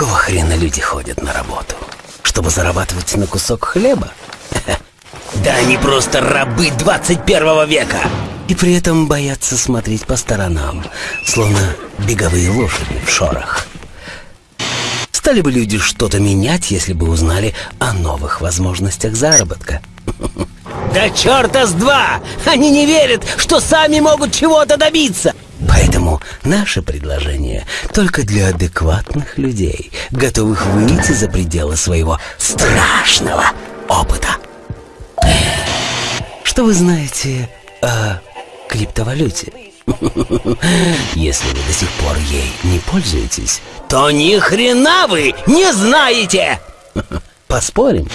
Какого хрена люди ходят на работу? Чтобы зарабатывать на кусок хлеба? Да они просто рабы 21 века! И при этом боятся смотреть по сторонам, словно беговые лошади в шорах. Стали бы люди что-то менять, если бы узнали о новых возможностях заработка. Да черта с два! Они не верят, что сами могут чего-то добиться! Поэтому наше предложение только для адекватных людей, готовых выйти за пределы своего страшного опыта. Что вы знаете о криптовалюте? Если вы до сих пор ей не пользуетесь, то ни хрена вы не знаете! Поспорим?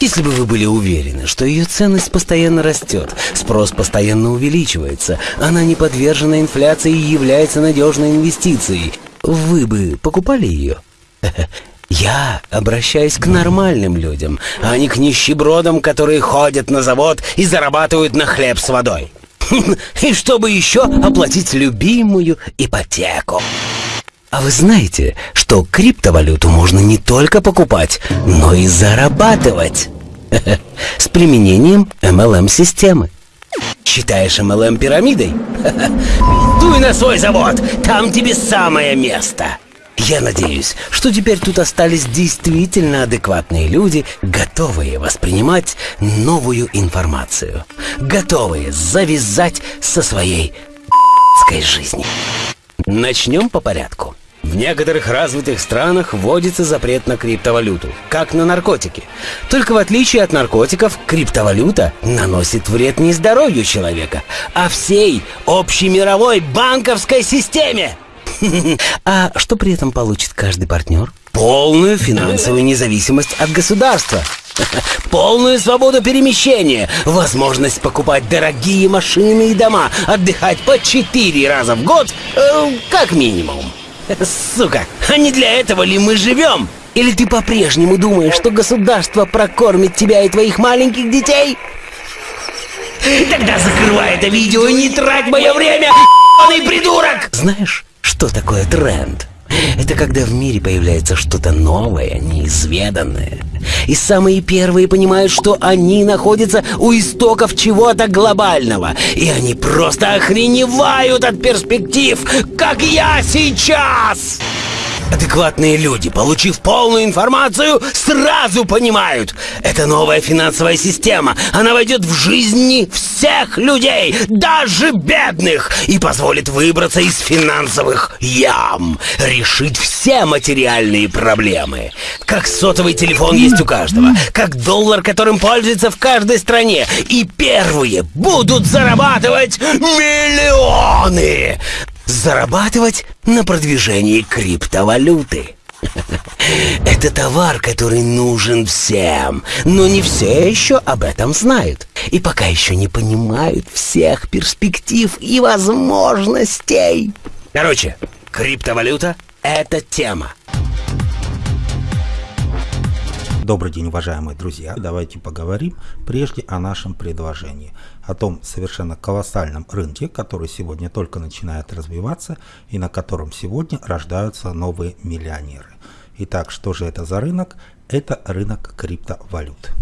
Если бы вы были уверены, что ее ценность постоянно растет, спрос постоянно увеличивается, она не подвержена инфляции и является надежной инвестицией, вы бы покупали ее? Я обращаюсь к нормальным людям, а не к нищебродам, которые ходят на завод и зарабатывают на хлеб с водой. И чтобы еще оплатить любимую ипотеку. А вы знаете, что криптовалюту можно не только покупать, но и зарабатывать? С применением MLM-системы. Считаешь MLM пирамидой? Дуй на свой завод, там тебе самое место. Я надеюсь, что теперь тут остались действительно адекватные люди, готовые воспринимать новую информацию, готовые завязать со своей жизни. Начнем по порядку. В некоторых развитых странах вводится запрет на криптовалюту, как на наркотики. Только в отличие от наркотиков, криптовалюта наносит вред не здоровью человека, а всей общемировой банковской системе. А что при этом получит каждый партнер? Полную финансовую независимость от государства. Полную свободу перемещения, возможность покупать дорогие машины и дома, отдыхать по четыре раза в год, э, как минимум. Сука, а не для этого ли мы живем? Или ты по-прежнему думаешь, что государство прокормит тебя и твоих маленьких детей? Тогда закрывай это видео и не трать мое время, придурок! Знаешь, что такое тренд? Это когда в мире появляется что-то новое, неизведанное. И самые первые понимают, что они находятся у истоков чего-то глобального. И они просто охреневают от перспектив, как я сейчас! Адекватные люди, получив полную информацию, сразу понимают. Это новая финансовая система. Она войдет в жизни всех людей, даже бедных, и позволит выбраться из финансовых ям, решить все материальные проблемы. Как сотовый телефон есть у каждого, как доллар, которым пользуется в каждой стране. И первые будут зарабатывать миллионы зарабатывать на продвижении криптовалюты. Это товар, который нужен всем, но не все еще об этом знают. И пока еще не понимают всех перспектив и возможностей. Короче, криптовалюта — это тема. Добрый день, уважаемые друзья. Давайте поговорим прежде о нашем предложении. О том совершенно колоссальном рынке, который сегодня только начинает развиваться и на котором сегодня рождаются новые миллионеры. Итак, что же это за рынок? Это рынок криптовалют.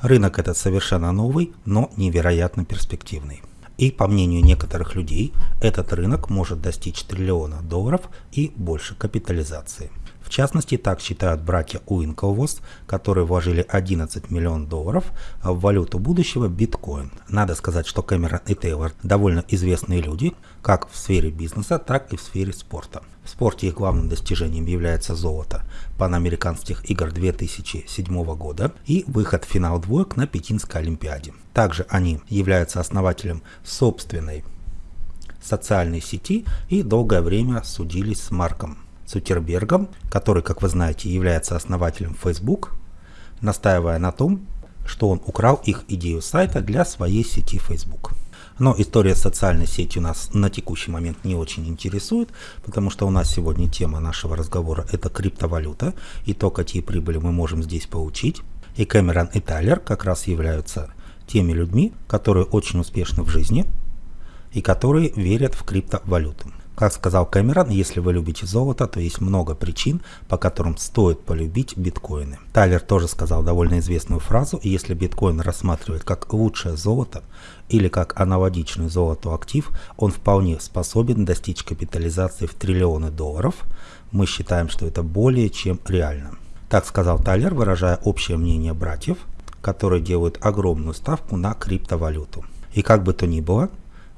Рынок этот совершенно новый, но невероятно перспективный. И по мнению некоторых людей, этот рынок может достичь триллиона долларов и больше капитализации. Частности, так считают братья Уинклвост, которые вложили 11 миллионов долларов в валюту будущего биткоин. Надо сказать, что Кэмерон и Тейлор довольно известные люди, как в сфере бизнеса, так и в сфере спорта. В спорте их главным достижением является золото панамериканских игр 2007 года и выход в финал двоек на Пекинской Олимпиаде. Также они являются основателем собственной социальной сети и долгое время судились с Марком Цукербергом, который, как вы знаете, является основателем Facebook, настаивая на том, что он украл их идею сайта для своей сети Facebook. Но история социальной сети у нас на текущий момент не очень интересует, потому что у нас сегодня тема нашего разговора это криптовалюта и то, какие прибыли мы можем здесь получить. И Кэмерон и Тайлер как раз являются теми людьми, которые очень успешны в жизни и которые верят в криптовалюту. Как сказал Кэмерон, если вы любите золото, то есть много причин, по которым стоит полюбить биткоины. Тайлер тоже сказал довольно известную фразу, если биткоин рассматривать как лучшее золото или как аналогичный золоту актив, он вполне способен достичь капитализации в триллионы долларов. Мы считаем, что это более чем реально. Так сказал Тайлер, выражая общее мнение братьев, которые делают огромную ставку на криптовалюту. И как бы то ни было,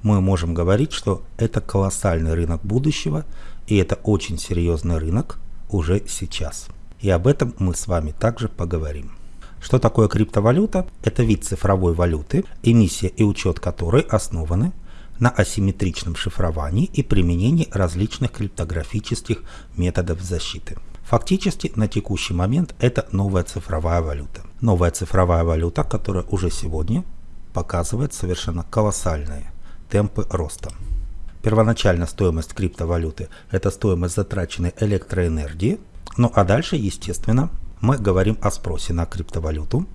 мы можем говорить, что это колоссальный рынок будущего, и это очень серьезный рынок уже сейчас. И об этом мы с вами также поговорим. Что такое криптовалюта? Это вид цифровой валюты, эмиссия и учет которой основаны на асимметричном шифровании и применении различных криптографических методов защиты. Фактически на текущий момент это новая цифровая валюта. Новая цифровая валюта, которая уже сегодня показывает совершенно колоссальные темпы роста. Первоначальная стоимость криптовалюты – это стоимость затраченной электроэнергии. Ну а дальше, естественно, мы говорим о спросе на криптовалюту,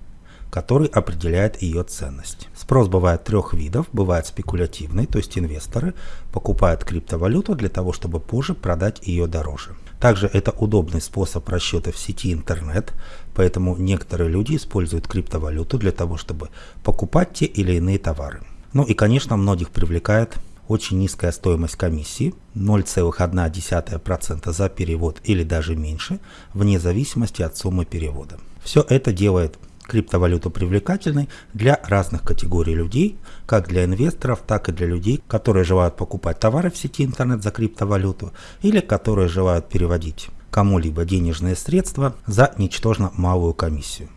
который определяет ее ценность. Спрос бывает трех видов. Бывает спекулятивный, то есть инвесторы покупают криптовалюту для того, чтобы позже продать ее дороже. Также это удобный способ расчета в сети интернет, поэтому некоторые люди используют криптовалюту для того, чтобы покупать те или иные товары. Ну и, конечно, многих привлекает очень низкая стоимость комиссии 0,1% за перевод или даже меньше, вне зависимости от суммы перевода. Все это делает криптовалюту привлекательной для разных категорий людей, как для инвесторов, так и для людей, которые желают покупать товары в сети интернет за криптовалюту или которые желают переводить кому-либо денежные средства за ничтожно малую комиссию.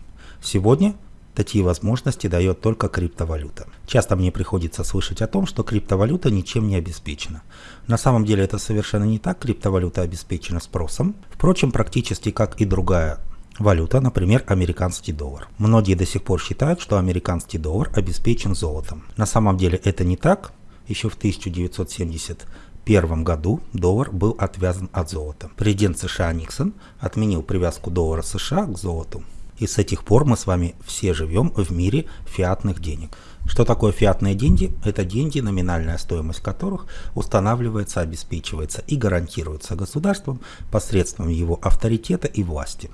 Сегодня Такие возможности дает только криптовалюта. Часто мне приходится слышать о том, что криптовалюта ничем не обеспечена. На самом деле это совершенно не так, криптовалюта обеспечена спросом. Впрочем, практически как и другая валюта, например, американский доллар. Многие до сих пор считают, что американский доллар обеспечен золотом. На самом деле это не так. Еще в 1971 году доллар был отвязан от золота. Президент США Никсон отменил привязку доллара США к золоту. И с этих пор мы с вами все живем в мире фиатных денег. Что такое фиатные деньги? Это деньги, номинальная стоимость которых устанавливается, обеспечивается и гарантируется государством посредством его авторитета и власти.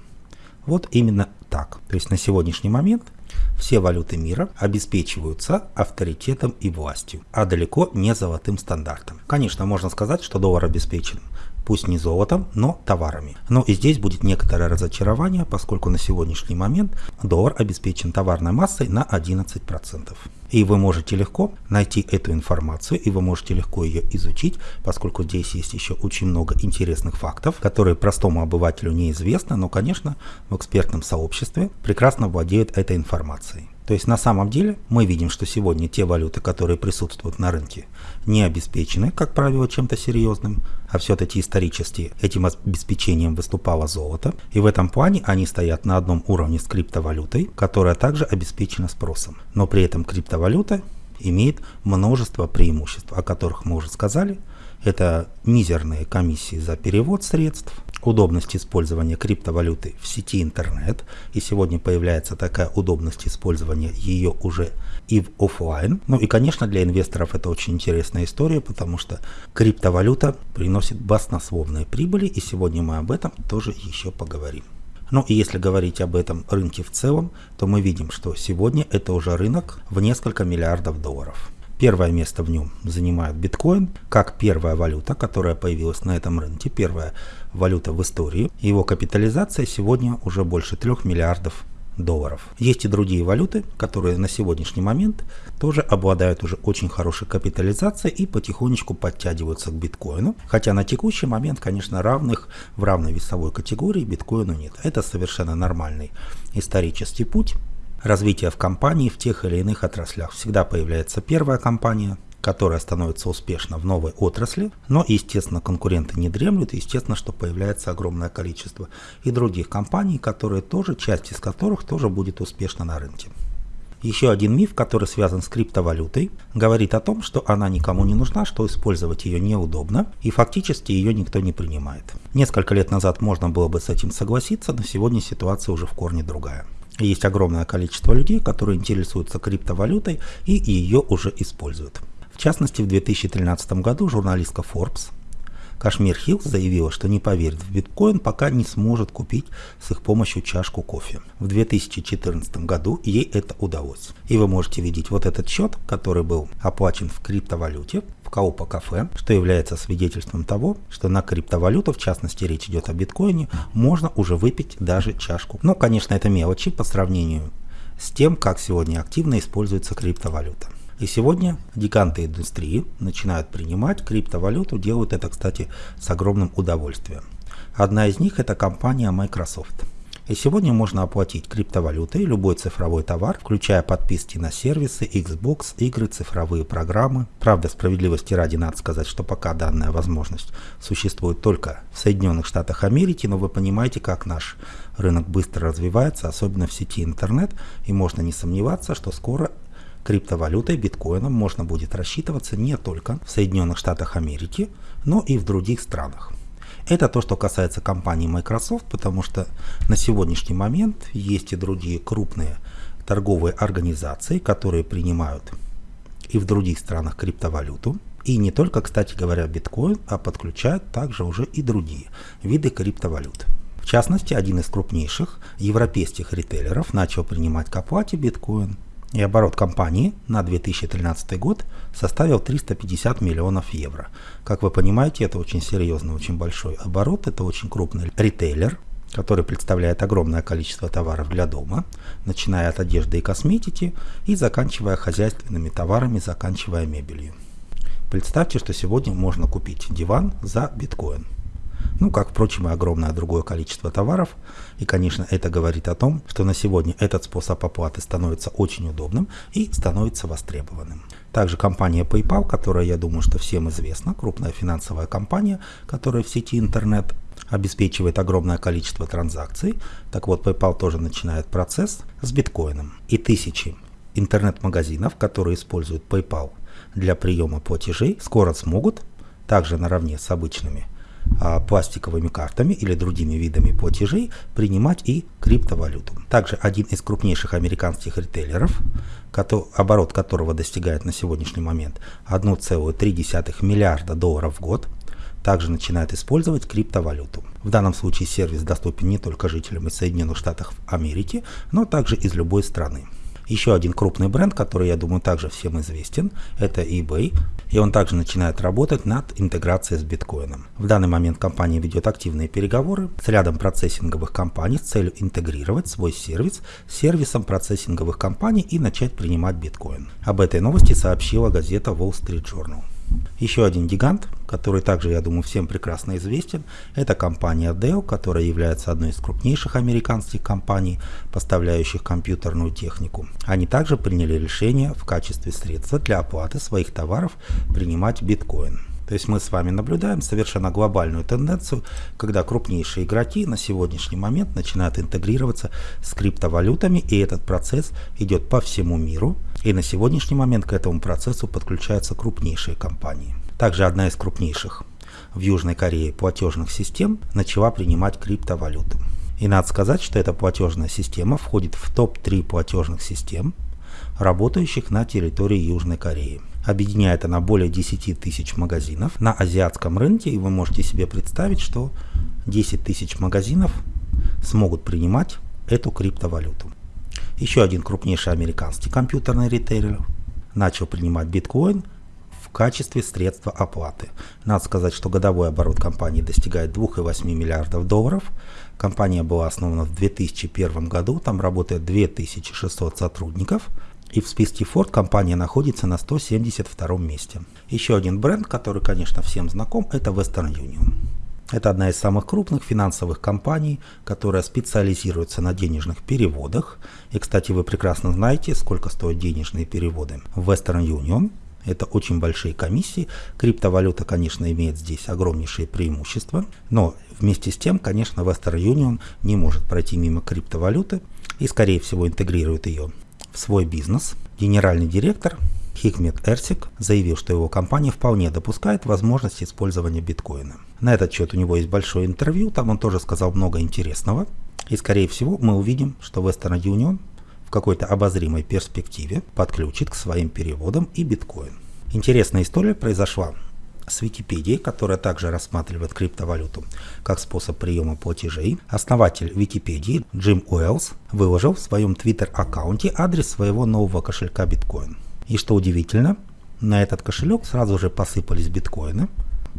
Вот именно так. То есть на сегодняшний момент все валюты мира обеспечиваются авторитетом и властью, а далеко не золотым стандартом. Конечно, можно сказать, что доллар обеспечен пусть не золотом, но товарами. Но и здесь будет некоторое разочарование, поскольку на сегодняшний момент доллар обеспечен товарной массой на 11%. И вы можете легко найти эту информацию, и вы можете легко ее изучить, поскольку здесь есть еще очень много интересных фактов, которые простому обывателю неизвестны, но, конечно, в экспертном сообществе прекрасно владеют этой информацией. То есть на самом деле мы видим, что сегодня те валюты, которые присутствуют на рынке, не обеспечены, как правило, чем-то серьезным, а все-таки исторически этим обеспечением выступало золото, и в этом плане они стоят на одном уровне с криптовалютой, которая также обеспечена спросом. Но при этом криптовалюта имеет множество преимуществ, о которых мы уже сказали. Это мизерные комиссии за перевод средств, удобность использования криптовалюты в сети интернет, и сегодня появляется такая удобность использования ее уже и в офлайн. Ну и, конечно, для инвесторов это очень интересная история, потому что криптовалюта приносит баснословные прибыли, и сегодня мы об этом тоже еще поговорим. Ну и если говорить об этом рынке в целом, то мы видим, что сегодня это уже рынок в несколько миллиардов долларов. Первое место в нем занимает биткоин, как первая валюта, которая появилась на этом рынке, первая валюта в истории. Его капитализация сегодня уже больше 3 миллиардов долларов. Есть и другие валюты, которые на сегодняшний момент тоже обладают уже очень хорошей капитализацией и потихонечку подтягиваются к биткоину. Хотя на текущий момент, конечно, равных в равной весовой категории биткоину нет. Это совершенно нормальный исторический путь развития в компании в тех или иных отраслях. Всегда появляется первая компания, которая становится успешна в новой отрасли, но, естественно, конкуренты не дремлют, естественно, что появляется огромное количество и других компаний, которые тоже, часть из которых тоже будет успешна на рынке. Еще один миф, который связан с криптовалютой, говорит о том, что она никому не нужна, что использовать ее неудобно, и фактически ее никто не принимает. Несколько лет назад можно было бы с этим согласиться, но сегодня ситуация уже в корне другая. Есть огромное количество людей, которые интересуются криптовалютой и ее уже используют. В частности, в 2013 году журналистка Forbes Кашмир Хиллс заявила, что не поверит в биткоин, пока не сможет купить с их помощью чашку кофе. В 2014 году ей это удалось. И вы можете видеть вот этот счет, который был оплачен в криптовалюте в Coupa кафе, что является свидетельством того, что на криптовалюту, в частности речь идет о биткоине, можно уже выпить даже чашку. Ну, конечно, это мелочи по сравнению с тем, как сегодня активно используется криптовалюта. И сегодня гиганты индустрии начинают принимать криптовалюту, делают это, кстати, с огромным удовольствием. Одна из них это компания Microsoft. И сегодня можно оплатить криптовалютой любой цифровой товар, включая подписки на сервисы, Xbox, игры, цифровые программы. Правда, справедливости ради надо сказать, что пока данная возможность существует только в Соединенных Штатах Америки, но вы понимаете, как наш рынок быстро развивается, особенно в сети интернет, и можно не сомневаться, что скоро криптовалютой, биткоином можно будет рассчитываться не только в Соединенных Штатах Америки, но и в других странах. Это то, что касается компании Microsoft, потому что на сегодняшний момент есть и другие крупные торговые организации, которые принимают и в других странах криптовалюту. И не только, кстати говоря, биткоин, а подключают также уже и другие виды криптовалют. В частности, один из крупнейших европейских ритейлеров начал принимать к оплате биткоин – и оборот компании на 2013 год составил 350 миллионов евро. Как вы понимаете, это очень серьезный, очень большой оборот, это очень крупный ритейлер, который представляет огромное количество товаров для дома, начиная от одежды и косметики и заканчивая хозяйственными товарами, заканчивая мебелью. Представьте, что сегодня можно купить диван за биткоин. Ну, как, впрочем, и огромное другое количество товаров. И, конечно, это говорит о том, что на сегодня этот способ оплаты становится очень удобным и становится востребованным. Также компания PayPal, которая, я думаю, что всем известна, крупная финансовая компания, которая в сети интернет обеспечивает огромное количество транзакций. Так вот, PayPal тоже начинает процесс с биткоином. И тысячи интернет-магазинов, которые используют PayPal для приема платежей, скоро смогут, также наравне с обычными пластиковыми картами или другими видами платежей принимать и криптовалюту. Также один из крупнейших американских ритейлеров, оборот которого достигает на сегодняшний момент 1,3 миллиарда долларов в год, также начинает использовать криптовалюту. В данном случае сервис доступен не только жителям из Соединенных Штатов Америки, но также из любой страны. Еще один крупный бренд, который, я думаю, также всем известен, это eBay. И он также начинает работать над интеграцией с биткоином. В данный момент компания ведет активные переговоры с рядом процессинговых компаний с целью интегрировать свой сервис с сервисом процессинговых компаний и начать принимать биткоин. Об этой новости сообщила газета Wall Street Journal. Еще один гигант, который также, я думаю, всем прекрасно известен, это компания Dell, которая является одной из крупнейших американских компаний, поставляющих компьютерную технику. Они также приняли решение в качестве средства для оплаты своих товаров принимать биткоин. То есть мы с вами наблюдаем совершенно глобальную тенденцию, когда крупнейшие игроки на сегодняшний момент начинают интегрироваться с криптовалютами, и этот процесс идет по всему миру. И на сегодняшний момент к этому процессу подключаются крупнейшие компании. Также одна из крупнейших в Южной Корее платежных систем начала принимать криптовалюту. И надо сказать, что эта платежная система входит в топ-3 платежных систем, работающих на территории Южной Кореи. Объединяет она более 10 тысяч магазинов на азиатском рынке, и вы можете себе представить, что 10 тысяч магазинов смогут принимать эту криптовалюту. Еще один крупнейший американский компьютерный ритейлер начал принимать биткоин в качестве средства оплаты. Надо сказать, что годовой оборот компании достигает 2,8 миллиардов долларов. Компания была основана в 2001 году, там работает 2600 сотрудников. И в списке Ford компания находится на 172 месте. Еще один бренд, который, конечно, всем знаком, это Western Union. Это одна из самых крупных финансовых компаний, которая специализируется на денежных переводах. И, кстати, вы прекрасно знаете, сколько стоят денежные переводы в Western Union. Это очень большие комиссии. Криптовалюта, конечно, имеет здесь огромнейшие преимущества. Но вместе с тем, конечно, Western Union не может пройти мимо криптовалюты и, скорее всего, интегрирует ее в свой бизнес. Генеральный директор Хикмет Эрсик заявил, что его компания вполне допускает возможность использования биткоина. На этот счет у него есть большое интервью, там он тоже сказал много интересного. И скорее всего мы увидим, что Western Union в какой-то обозримой перспективе подключит к своим переводам и биткоин. Интересная история произошла с Википедией, которая также рассматривает криптовалюту как способ приема платежей, основатель Википедии Джим Уэллс выложил в своем твиттер-аккаунте адрес своего нового кошелька биткоин. И что удивительно, на этот кошелек сразу же посыпались биткоины,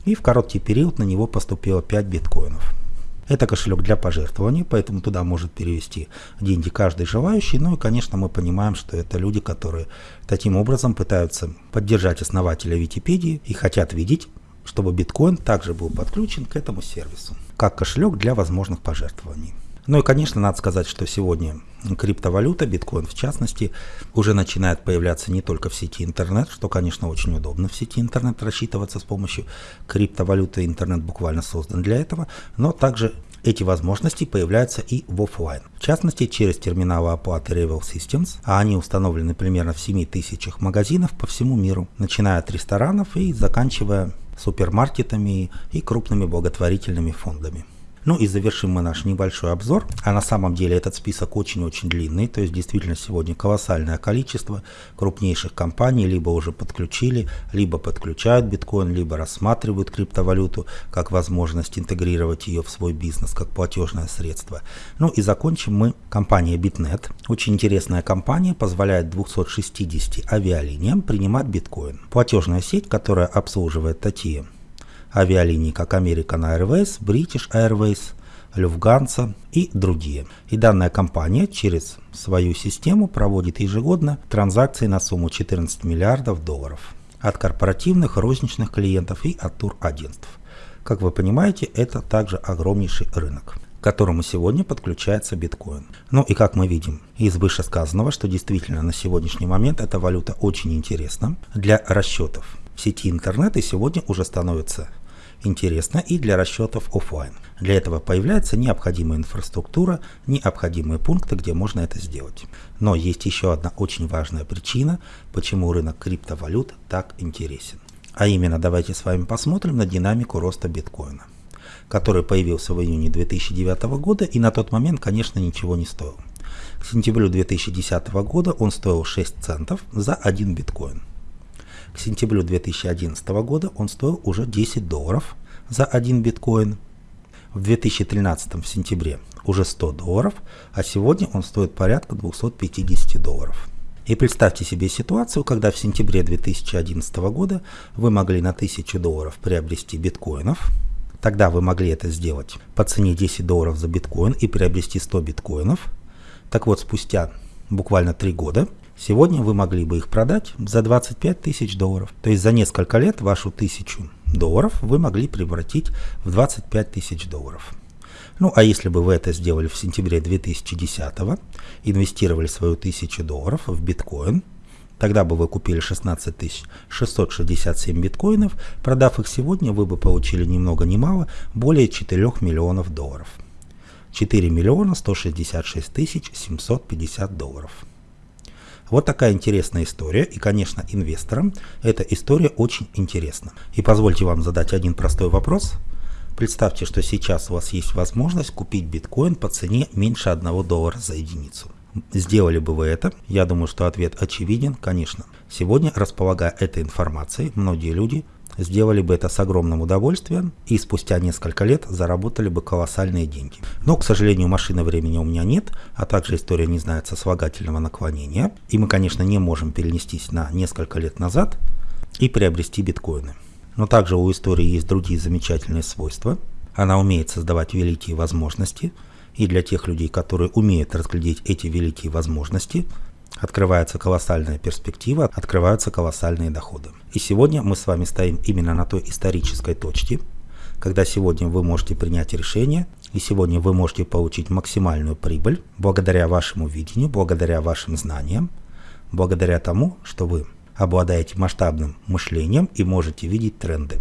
и в короткий период на него поступило 5 биткоинов. Это кошелек для пожертвований, поэтому туда может перевести деньги каждый желающий. Ну и, конечно, мы понимаем, что это люди, которые таким образом пытаются поддержать основателя Википедии и хотят видеть, чтобы биткоин также был подключен к этому сервису, как кошелек для возможных пожертвований. Ну и, конечно, надо сказать, что сегодня криптовалюта, биткоин в частности, уже начинает появляться не только в сети интернет, что, конечно, очень удобно в сети интернет рассчитываться с помощью криптовалюты. Интернет буквально создан для этого, но также эти возможности появляются и в офлайн. В частности, через терминалы оплаты Revel Systems, а они установлены примерно в 7 тысячах магазинов по всему миру, начиная от ресторанов и заканчивая супермаркетами и крупными благотворительными фондами. Ну и завершим мы наш небольшой обзор. А на самом деле этот список очень-очень длинный, то есть действительно сегодня колоссальное количество крупнейших компаний либо уже подключили, либо подключают биткоин, либо рассматривают криптовалюту как возможность интегрировать ее в свой бизнес как платежное средство. Ну и закончим мы компания Bitnet. Очень интересная компания, позволяет 260 авиалиниям принимать биткоин. Платежная сеть, которая обслуживает такие авиалинии, как American Airways, British Airways, Lufthansa и другие. И данная компания через свою систему проводит ежегодно транзакции на сумму 14 миллиардов долларов от корпоративных розничных клиентов и от турагентств. Как вы понимаете, это также огромнейший рынок к которому сегодня подключается биткоин. Ну и как мы видим из вышесказанного, что действительно на сегодняшний момент эта валюта очень интересна для расчетов в сети интернет и сегодня уже становится интересно и для расчетов офлайн. Для этого появляется необходимая инфраструктура, необходимые пункты, где можно это сделать. Но есть еще одна очень важная причина, почему рынок криптовалют так интересен. А именно, давайте с вами посмотрим на динамику роста биткоина, который появился в июне 2009 года и на тот момент, конечно, ничего не стоил. К сентябрю 2010 года он стоил 6 центов за 1 биткоин. К сентябрю 2011 года он стоил уже 10 долларов за один биткоин. В 2013 в сентябре уже 100 долларов, а сегодня он стоит порядка 250 долларов. И представьте себе ситуацию, когда в сентябре 2011 года вы могли на 1000 долларов приобрести биткоинов, тогда вы могли это сделать по цене 10 долларов за биткоин и приобрести 100 биткоинов. Так вот, спустя буквально 3 года Сегодня вы могли бы их продать за 25 тысяч долларов. То есть за несколько лет вашу тысячу долларов вы могли превратить в 25 тысяч долларов. Ну а если бы вы это сделали в сентябре 2010, инвестировали свою тысячу долларов в биткоин, тогда бы вы купили 16 667 биткоинов, продав их сегодня, вы бы получили ни много ни мало более 4 миллионов долларов. 4 миллиона 166 тысяч 750 долларов. Вот такая интересная история, и, конечно, инвесторам эта история очень интересна. И позвольте вам задать один простой вопрос. Представьте, что сейчас у вас есть возможность купить биткоин по цене меньше 1 доллара за единицу. Сделали бы вы это? Я думаю, что ответ очевиден, конечно. Сегодня, располагая этой информацией, многие люди сделали бы это с огромным удовольствием и спустя несколько лет заработали бы колоссальные деньги. Но, к сожалению, машины времени у меня нет, а также история не знает сослагательного наклонения. И мы, конечно, не можем перенестись на несколько лет назад и приобрести биткоины. Но также у истории есть другие замечательные свойства. Она умеет создавать великие возможности, и для тех людей, которые умеют разглядеть эти великие возможности – Открывается колоссальная перспектива, открываются колоссальные доходы. И сегодня мы с вами стоим именно на той исторической точке, когда сегодня вы можете принять решение, и сегодня вы можете получить максимальную прибыль благодаря вашему видению, благодаря вашим знаниям, благодаря тому, что вы обладаете масштабным мышлением и можете видеть тренды.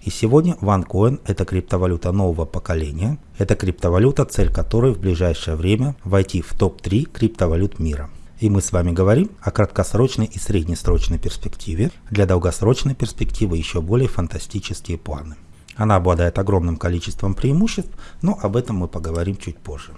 И сегодня OneCoin – это криптовалюта нового поколения. Это криптовалюта, цель которой в ближайшее время войти в топ-3 криптовалют мира – и мы с вами говорим о краткосрочной и среднесрочной перспективе. Для долгосрочной перспективы еще более фантастические планы. Она обладает огромным количеством преимуществ, но об этом мы поговорим чуть позже.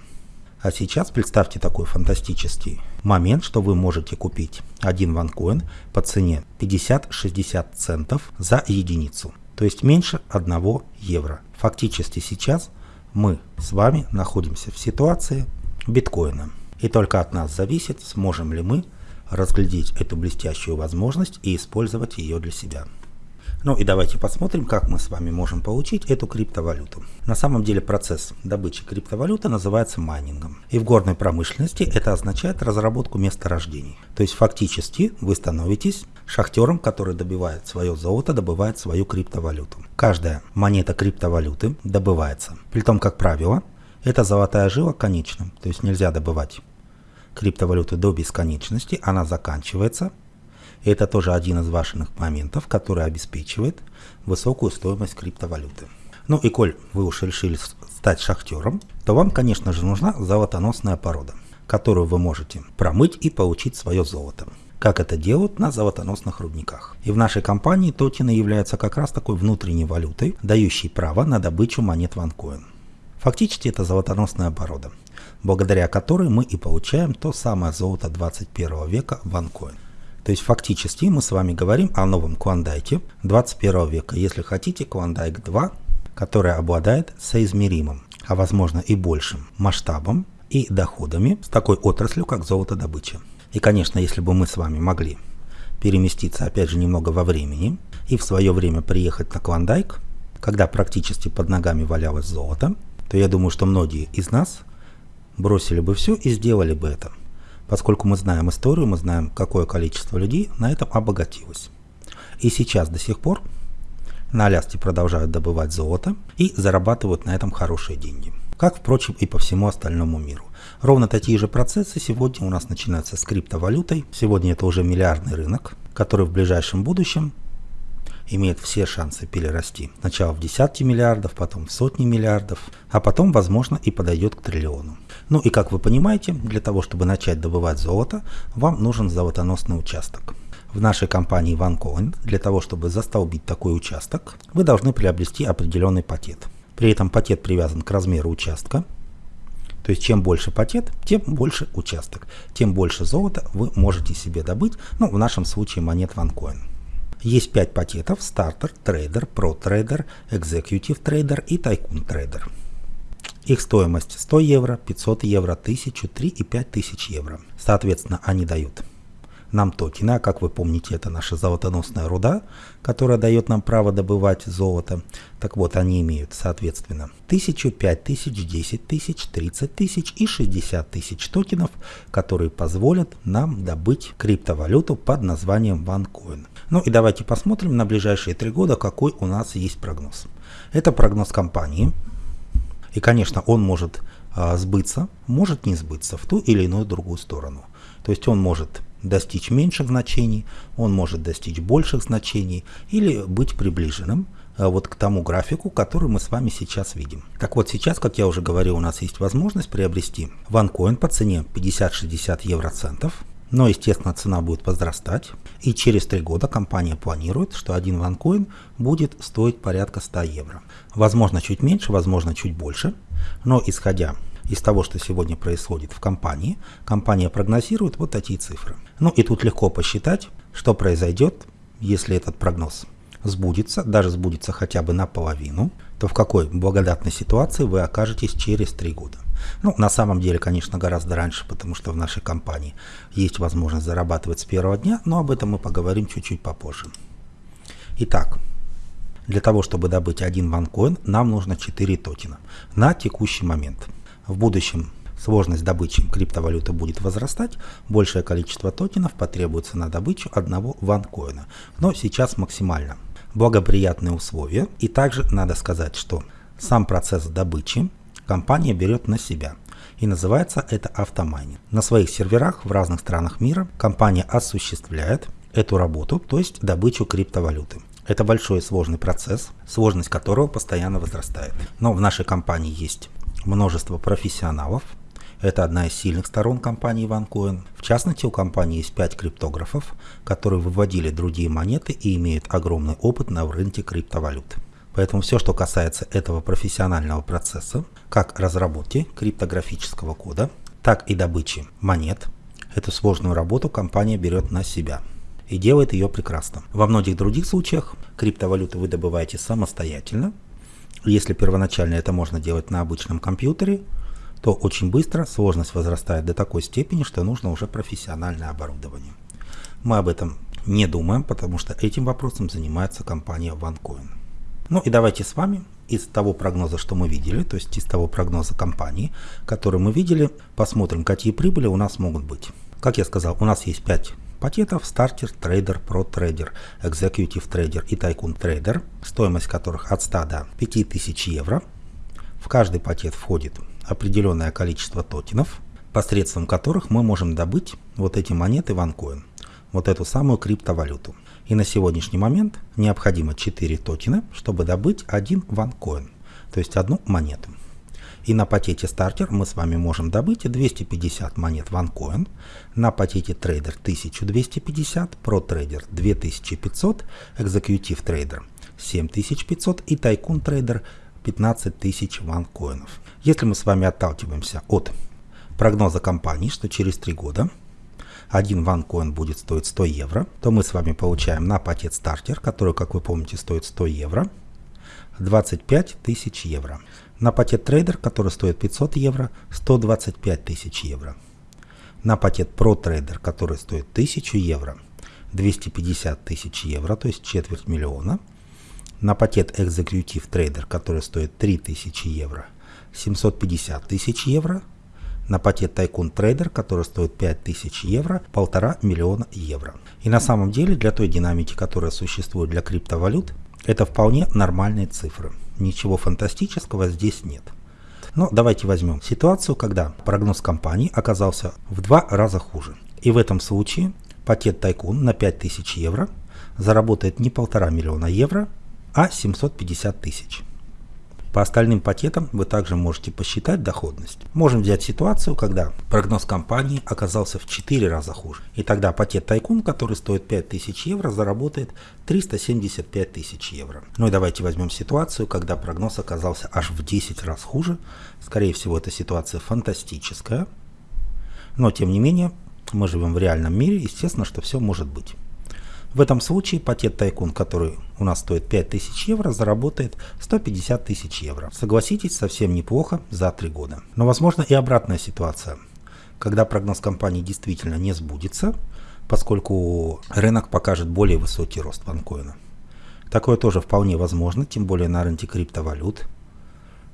А сейчас представьте такой фантастический момент, что вы можете купить один ванкоин по цене 50-60 центов за единицу. то есть меньше 1 евро. Фактически сейчас мы с вами находимся в ситуации биткоина. И только от нас зависит, сможем ли мы разглядеть эту блестящую возможность и использовать ее для себя. Ну и давайте посмотрим, как мы с вами можем получить эту криптовалюту. На самом деле процесс добычи криптовалюты называется майнингом. И в горной промышленности это означает разработку месторождений. То есть фактически вы становитесь шахтером, который добивает свое золото, добывает свою криптовалюту. Каждая монета криптовалюты добывается. При том, как правило, это золотая жила конечна. То есть нельзя добывать криптовалюты до бесконечности, она заканчивается – и это тоже один из важных моментов, который обеспечивает высокую стоимость криптовалюты. Ну и коль вы уж решили стать шахтером, то вам, конечно же, нужна золотоносная порода, которую вы можете промыть и получить свое золото как это делают на золотоносных рудниках. И в нашей компании токены являются как раз такой внутренней валютой, дающей право на добычу монет OneCoin. Фактически это золотоносная порода, благодаря которой мы и получаем то самое золото 21 века OneCoin. То есть фактически мы с вами говорим о новом Клондайке 21 века, если хотите Клондайк 2, который обладает соизмеримым, а возможно и большим масштабом и доходами с такой отраслью, как золотодобыча. И конечно, если бы мы с вами могли переместиться опять же немного во времени и в свое время приехать на Клондайк, когда практически под ногами валялось золото, то я думаю, что многие из нас бросили бы все и сделали бы это – Поскольку мы знаем историю, мы знаем, какое количество людей на этом обогатилось. И сейчас до сих пор на Аляске продолжают добывать золото и зарабатывают на этом хорошие деньги. Как, впрочем, и по всему остальному миру. Ровно такие же процессы сегодня у нас начинаются с криптовалютой. Сегодня это уже миллиардный рынок, который в ближайшем будущем имеет все шансы перерасти. Сначала в десятки миллиардов, потом в сотни миллиардов, а потом, возможно, и подойдет к триллиону. Ну и как вы понимаете, для того, чтобы начать добывать золото, вам нужен золотоносный участок. В нашей компании OneCoin для того, чтобы застолбить такой участок, вы должны приобрести определенный пакет. При этом пакет привязан к размеру участка. То есть чем больше пакет, тем больше участок. Тем больше золота вы можете себе добыть, ну в нашем случае монет OneCoin. Есть 5 пакетов стартер, трейдер, про трейдер, executive трейдер и tycoon трейдер. Их стоимость 100 евро, 500 евро, 1000, 3 и 5000 евро. Соответственно, они дают нам токены, а как вы помните, это наша золотоносная руда, которая дает нам право добывать золото. Так вот, они имеют, соответственно, 1000, 5000, 10 тысяч, 30 тысяч и 60 тысяч токенов, которые позволят нам добыть криптовалюту под названием OneCoin. Ну и давайте посмотрим на ближайшие три года, какой у нас есть прогноз. Это прогноз компании, и, конечно, он может а, сбыться, может не сбыться в ту или иную другую сторону. То есть он может достичь меньших значений, он может достичь больших значений или быть приближенным а, вот к тому графику, который мы с вами сейчас видим. Так вот сейчас, как я уже говорил, у нас есть возможность приобрести OneCoin по цене 50-60 евроцентов. Но, естественно, цена будет возрастать. И через три года компания планирует, что один OneCoin будет стоить порядка 100 евро. Возможно, чуть меньше, возможно, чуть больше. Но исходя из того, что сегодня происходит в компании, компания прогнозирует вот такие цифры. Ну и тут легко посчитать, что произойдет, если этот прогноз сбудется, даже сбудется хотя бы наполовину, то в какой благодатной ситуации вы окажетесь через три года. Ну, на самом деле, конечно, гораздо раньше, потому что в нашей компании есть возможность зарабатывать с первого дня, но об этом мы поговорим чуть-чуть попозже. Итак, для того, чтобы добыть один ванкоин, нам нужно 4 токена на текущий момент. В будущем сложность добычи криптовалюты будет возрастать, большее количество токенов потребуется на добычу одного ванкоина, но сейчас максимально благоприятные условия. И также надо сказать, что сам процесс добычи компания берет на себя. И называется это автомайнинг. На своих серверах в разных странах мира компания осуществляет эту работу, то есть добычу криптовалюты. Это большой сложный процесс, сложность которого постоянно возрастает. Но в нашей компании есть множество профессионалов. Это одна из сильных сторон компании OneCoin. В частности, у компании есть 5 криптографов, которые выводили другие монеты и имеют огромный опыт на рынке криптовалют. Поэтому все, что касается этого профессионального процесса, как разработки криптографического кода, так и добычи монет, эту сложную работу компания берет на себя. и делает ее прекрасно. Во многих других случаях криптовалюту вы добываете самостоятельно. Если первоначально это можно делать на обычном компьютере, то очень быстро сложность возрастает до такой степени, что нужно уже профессиональное оборудование. Мы об этом не думаем, потому что этим вопросом занимается компания OneCoin. Ну и давайте с вами из того прогноза, что мы видели, то есть из того прогноза компании, который мы видели, посмотрим, какие прибыли у нас могут быть. Как я сказал, у нас есть 5 пакетов стартер, трейдер, pro трейдер, executive трейдер и tycoon трейдер, стоимость которых от 100 до 5000 евро. В каждый пакет входит определенное количество токенов, посредством которых мы можем добыть вот эти монеты OneCoin, вот эту самую криптовалюту. И на сегодняшний момент необходимо 4 токена, чтобы добыть один OneCoin, то есть одну монету. И на пакете стартер мы с вами можем добыть 250 монет OneCoin, на пакете трейдер 1250, pro трейдер 2500, executive трейдер 7500 и tycoon трейдер 15 тысяч OneCoin ов. Если мы с вами отталкиваемся от прогноза компании, что через 3 года один OneCoin будет стоить 100 евро, то мы с вами получаем на пакет стартер, который, как вы помните, стоит 100 евро, 25 тысяч евро. На пакет трейдер, который стоит 500 евро, 125 тысяч евро. На пакет Pro Trader, который стоит 1000 евро, 250 тысяч евро, то есть четверть миллиона. На пакет Executive Trader, который стоит 3000 евро, 750 тысяч евро. На пакет Tycoon Trader, который стоит 5000 евро, полтора миллиона евро. И на самом деле для той динамики, которая существует для криптовалют, это вполне нормальные цифры. Ничего фантастического здесь нет. Но давайте возьмем ситуацию, когда прогноз компании оказался в два раза хуже. И в этом случае пакет Тайкун на 5000 евро заработает не полтора миллиона евро, а 750 тысяч. По остальным пакетам вы также можете посчитать доходность. Можем взять ситуацию, когда прогноз компании оказался в 4 раза хуже. И тогда пакет Тайкун, который стоит 5000 евро, заработает 375 тысяч евро. Ну и давайте возьмем ситуацию, когда прогноз оказался аж в 10 раз хуже. Скорее всего, эта ситуация фантастическая. Но тем не менее, мы живем в реальном мире, естественно, что все может быть. В этом случае пакет Тайкун, который у нас стоит 5000 евро, заработает 150 тысяч евро. Согласитесь, совсем неплохо за 3 года. Но возможно и обратная ситуация, когда прогноз компании действительно не сбудется, поскольку рынок покажет более высокий рост ванкоина. Такое тоже вполне возможно, тем более на рынке криптовалют,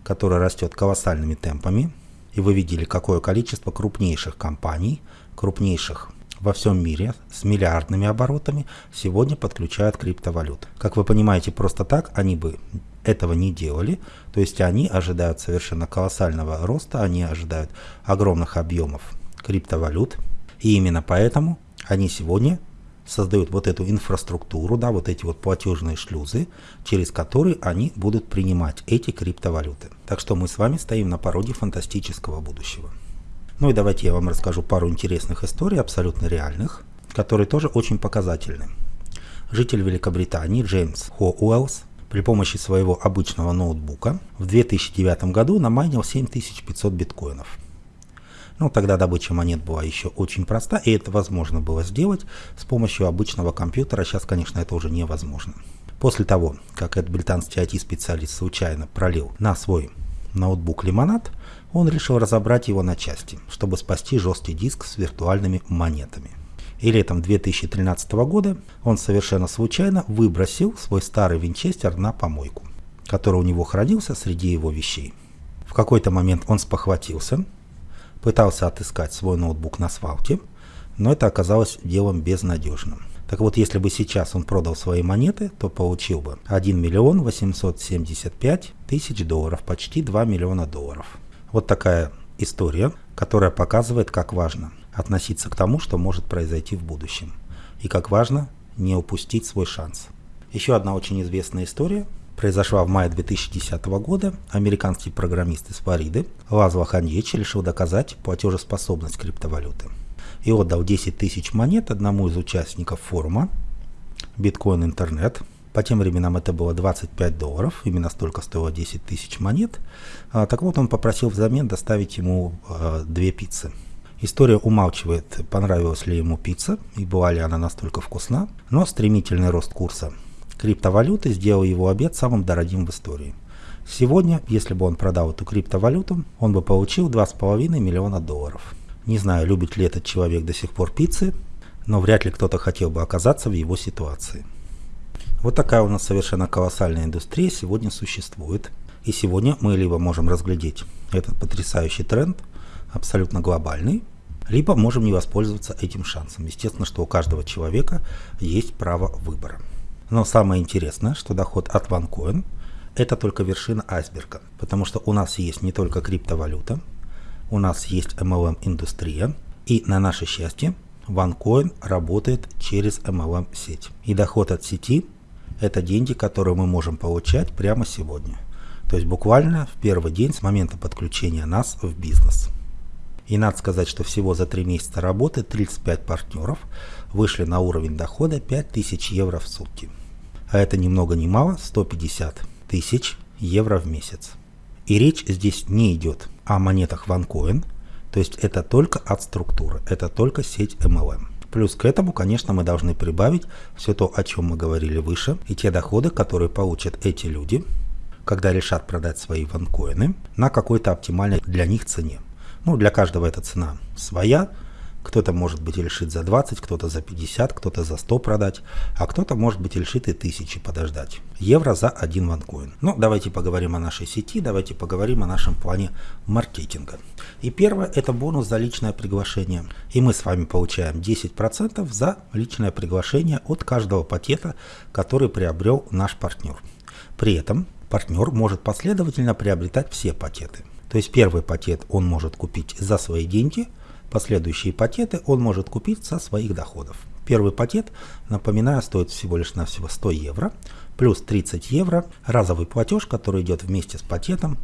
который растет колоссальными темпами. И вы видели, какое количество крупнейших компаний, крупнейших во всем мире с миллиардными оборотами сегодня подключают криптовалют. Как вы понимаете, просто так они бы этого не делали, то есть они ожидают совершенно колоссального роста, они ожидают огромных объемов криптовалют, и именно поэтому они сегодня создают вот эту инфраструктуру, да, вот эти вот платежные шлюзы, через которые они будут принимать эти криптовалюты. Так что мы с вами стоим на пороге фантастического будущего. Ну и давайте я вам расскажу пару интересных историй, абсолютно реальных, которые тоже очень показательны. Житель Великобритании Джеймс Хо Уэллс при помощи своего обычного ноутбука в 2009 году намайнил 7500 биткоинов. Ну, тогда добыча монет была еще очень проста, и это возможно было сделать с помощью обычного компьютера. Сейчас, конечно, это уже невозможно. После того, как этот британский IT-специалист случайно пролил на свой ноутбук лимонад, он решил разобрать его на части, чтобы спасти жесткий диск с виртуальными монетами. И летом 2013 года он совершенно случайно выбросил свой старый винчестер на помойку, который у него хранился среди его вещей. В какой-то момент он спохватился, пытался отыскать свой ноутбук на свалке, но это оказалось делом безнадежным. Так вот, если бы сейчас он продал свои монеты, то получил бы 1 миллион 875 тысяч долларов, почти 2 миллиона долларов. Вот такая история, которая показывает, как важно относиться к тому, что может произойти в будущем. И как важно не упустить свой шанс. Еще одна очень известная история произошла в мае 2010 года. Американский программист из Флориды Лазло Ханьечи решил доказать платежеспособность криптовалюты. И отдал 10 тысяч монет одному из участников форума Bitcoin Internet по тем временам это было 25 долларов, именно столько стоило 10 тысяч монет. А, так вот, он попросил взамен доставить ему а, две пиццы. История умалчивает, понравилась ли ему пицца и была ли она настолько вкусна, но стремительный рост курса криптовалюты сделал его обед самым дорогим в истории. Сегодня, если бы он продал эту криптовалюту, он бы получил 2,5 миллиона долларов. Не знаю, любит ли этот человек до сих пор пиццы, но вряд ли кто-то хотел бы оказаться в его ситуации. Вот такая у нас совершенно колоссальная индустрия сегодня существует. И сегодня мы либо можем разглядеть этот потрясающий тренд, абсолютно глобальный, либо можем не воспользоваться этим шансом. Естественно, что у каждого человека есть право выбора. Но самое интересное, что доход от OneCoin – это только вершина айсберга, потому что у нас есть не только криптовалюта, у нас есть MLM-индустрия, и на наше счастье OneCoin работает через MLM-сеть. И доход от сети – это деньги, которые мы можем получать прямо сегодня. То есть буквально в первый день с момента подключения нас в бизнес. И надо сказать, что всего за три месяца работы 35 партнеров вышли на уровень дохода 5000 евро в сутки. А это ни много ни мало 150 тысяч евро в месяц. И речь здесь не идет о монетах OneCoin, то есть это только от структуры, это только сеть MLM. Плюс к этому, конечно, мы должны прибавить все то, о чем мы говорили выше, и те доходы, которые получат эти люди, когда решат продать свои ванкоины на какой-то оптимальной для них цене. Ну, для каждого эта цена своя, кто-то, может быть, решит за 20, кто-то за 50, кто-то за 100 продать, а кто-то, может быть, решит и тысячи подождать. Евро за один ванкоин. Ну, давайте поговорим о нашей сети, давайте поговорим о нашем плане маркетинга. И первое – это бонус за личное приглашение. И мы с вами получаем 10% за личное приглашение от каждого пакета, который приобрел наш партнер. При этом партнер может последовательно приобретать все пакеты. То есть первый пакет он может купить за свои деньги – Последующие пакеты он может купить со своих доходов. Первый пакет, напоминаю, стоит всего лишь навсего 100 евро, плюс 30 евро разовый платеж, который идет вместе с пакетом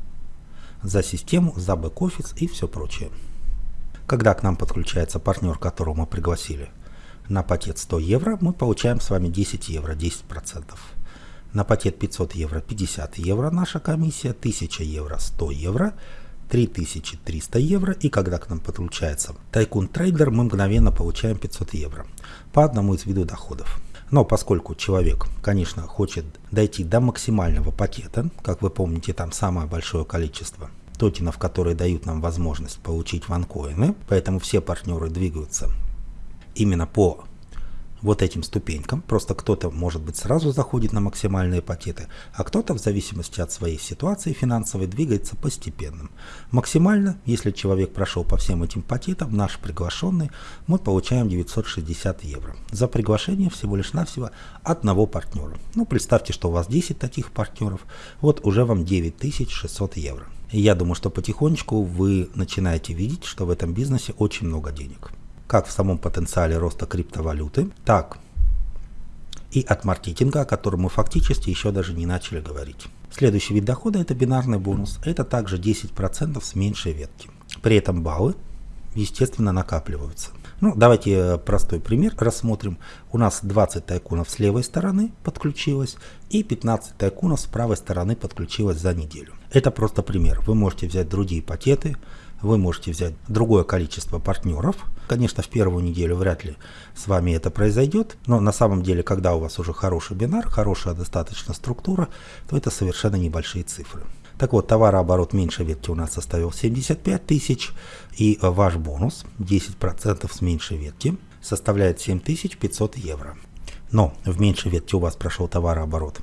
за систему, за бэк-офис и все прочее. Когда к нам подключается партнер, которого мы пригласили на пакет 100 евро, мы получаем с вами 10 евро, 10%. На пакет 500 евро 50 евро наша комиссия, 1000 евро 100 евро, 3300 евро, и когда к нам подключается Тайкун Трейдер, мы мгновенно получаем 500 евро по одному из видов доходов. Но поскольку человек, конечно, хочет дойти до максимального пакета, как вы помните, там самое большое количество токенов, которые дают нам возможность получить ванкоины, поэтому все партнеры двигаются именно по вот этим ступенькам. Просто кто-то, может быть, сразу заходит на максимальные пакеты, а кто-то, в зависимости от своей ситуации финансовой, двигается постепенно. Максимально, если человек прошел по всем этим пакетам, наш приглашенный, мы получаем 960 евро. За приглашение всего лишь навсего одного партнера. Ну, представьте, что у вас 10 таких партнеров, вот уже вам 9600 евро. Я думаю, что потихонечку вы начинаете видеть, что в этом бизнесе очень много денег как в самом потенциале роста криптовалюты, так и от маркетинга, о котором мы фактически еще даже не начали говорить. Следующий вид дохода – это бинарный бонус. Это также 10% с меньшей ветки. При этом баллы, естественно, накапливаются. Ну, давайте э, простой пример рассмотрим. У нас 20 тайкунов с левой стороны подключилось и 15 тайкунов с правой стороны подключилось за неделю. Это просто пример. Вы можете взять другие пакеты, вы можете взять другое количество партнеров. Конечно, в первую неделю вряд ли с вами это произойдет, но на самом деле, когда у вас уже хороший бинар, хорошая достаточно структура, то это совершенно небольшие цифры. Так вот, товарооборот меньше ветки у нас составил 75 тысяч, и ваш бонус 10% с меньшей ветки составляет 7500 евро. Но в меньшей ветке у вас прошел товарооборот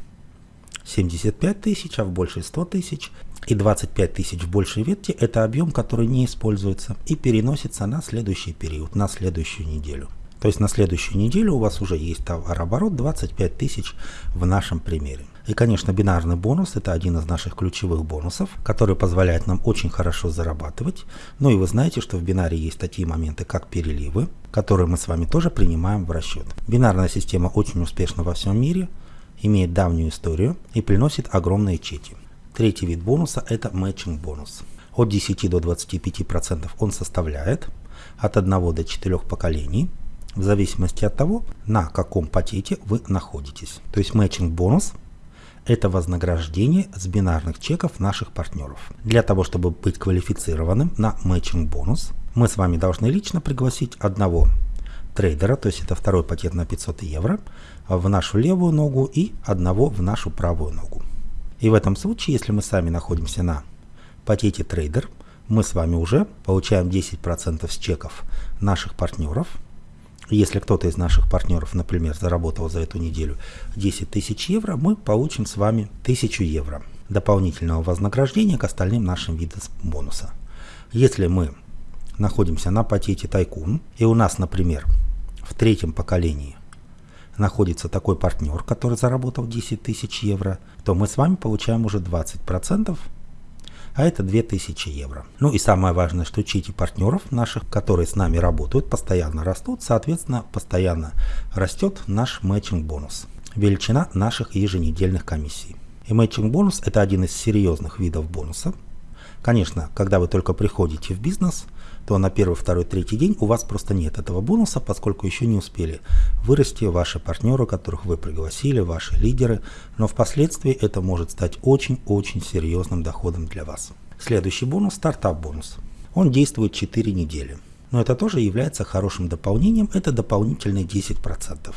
75 тысяч, а в большей 100 тысяч. И 25 тысяч в большей ветке – это объем, который не используется и переносится на следующий период, на следующую неделю. То есть на следующую неделю у вас уже есть товарооборот 25 тысяч в нашем примере. И, конечно, бинарный бонус – это один из наших ключевых бонусов, который позволяет нам очень хорошо зарабатывать. Ну и вы знаете, что в бинаре есть такие моменты, как переливы, которые мы с вами тоже принимаем в расчет. Бинарная система очень успешна во всем мире – имеет давнюю историю и приносит огромные чеки. Третий вид бонуса – это matching бонус. От 10 до 25% он составляет от 1 до 4 поколений, в зависимости от того, на каком пакете вы находитесь. То есть matching бонус – это вознаграждение с бинарных чеков наших партнеров. Для того, чтобы быть квалифицированным на matching бонус, мы с вами должны лично пригласить одного трейдера, то есть это второй пакет на 500 евро, в нашу левую ногу и одного в нашу правую ногу. И в этом случае, если мы сами находимся на пакете трейдер, мы с вами уже получаем 10% с чеков наших партнеров. Если кто-то из наших партнеров, например, заработал за эту неделю 10 тысяч евро, мы получим с вами 1000 евро дополнительного вознаграждения к остальным нашим видам бонуса. Если мы находимся на пакете Тайкун, и у нас, например, в третьем поколении находится такой партнер, который заработал 10 тысяч евро, то мы с вами получаем уже 20%, а это 2000 евро. Ну и самое важное, что чеки партнеров наших, которые с нами работают, постоянно растут, соответственно, постоянно растет наш матчинг бонус, величина наших еженедельных комиссий. И матчинг бонус это один из серьезных видов бонуса. Конечно, когда вы только приходите в бизнес – то на первый, второй, третий день у вас просто нет этого бонуса, поскольку еще не успели вырасти ваши партнеры, которых вы пригласили, ваши лидеры, но впоследствии это может стать очень-очень серьезным доходом для вас. Следующий бонус – стартап-бонус. Он действует 4 недели. Но это тоже является хорошим дополнением, это дополнительные 10%.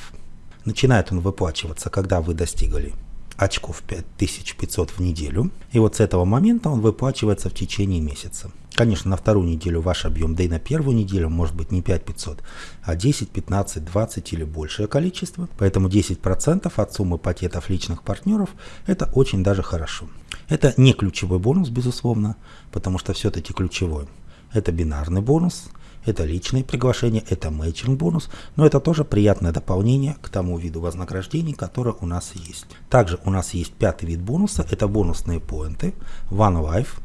Начинает он выплачиваться, когда вы достигли очков 5500 в неделю. И вот с этого момента он выплачивается в течение месяца. Конечно, на вторую неделю ваш объем, да и на первую неделю может быть не 5500, а 10, 15, 20 или большее количество. Поэтому 10% от суммы пакетов личных партнеров – это очень даже хорошо. Это не ключевой бонус, безусловно, потому что все-таки ключевой. Это бинарный бонус – это личные приглашения, это мейчинг бонус, но это тоже приятное дополнение к тому виду вознаграждений, которое у нас есть. Также у нас есть пятый вид бонуса, это бонусные поинты, One Life.